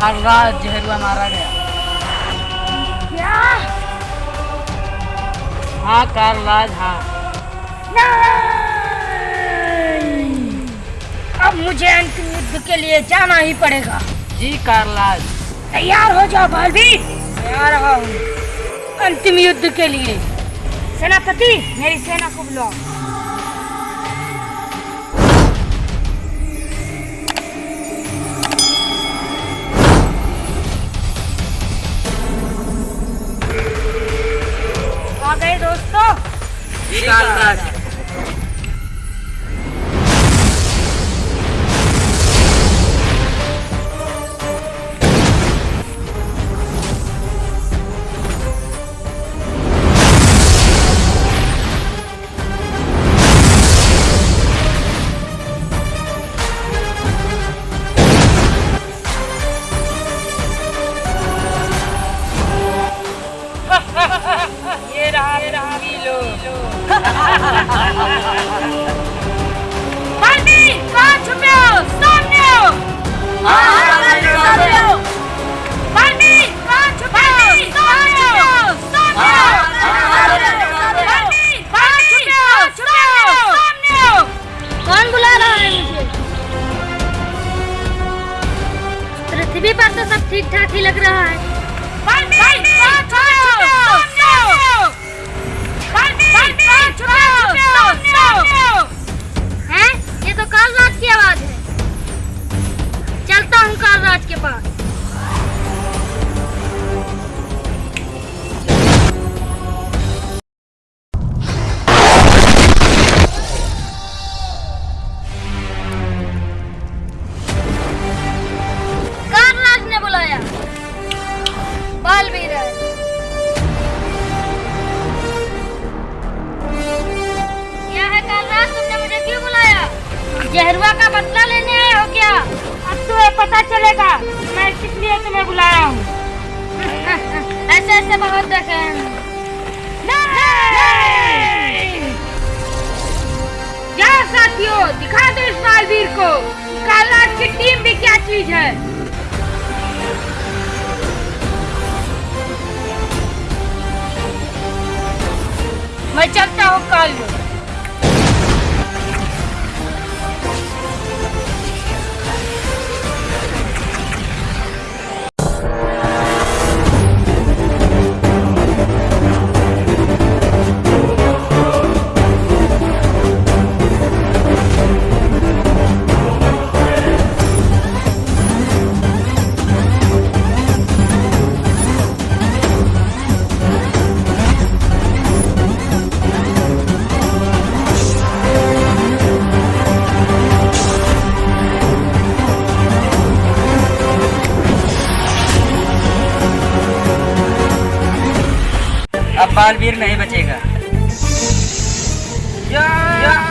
जहरुआ मारा गया। क्या? हाँ कारलाज हाँ। अब मुझे अंतिम युद्ध के लिए जाना ही पड़ेगा। जी कारलाज तैयार हो जाओ बालवीर। मैं आ रहा हूँ। अंतिम युद्ध के लिए। सेनापति मेरी सेना को बुलाओ। गए दोस्तों जी कारलाज ये पर तो सब ठीक ठाक ही लग रहा है। जहरुआ का बदला लेने आए हो क्या? अब तुम्हें पता चलेगा मैं किस लिए तुम्हें बुलाया हूँ। ऐसे ऐसे बहुत देखे क्या साथियों, दिखा दो इस बालवीर को। काला की टीम भी क्या चीज़ है? मैं चलता हूँ काल। अब बालवीर नहीं बचेगा। या, लोग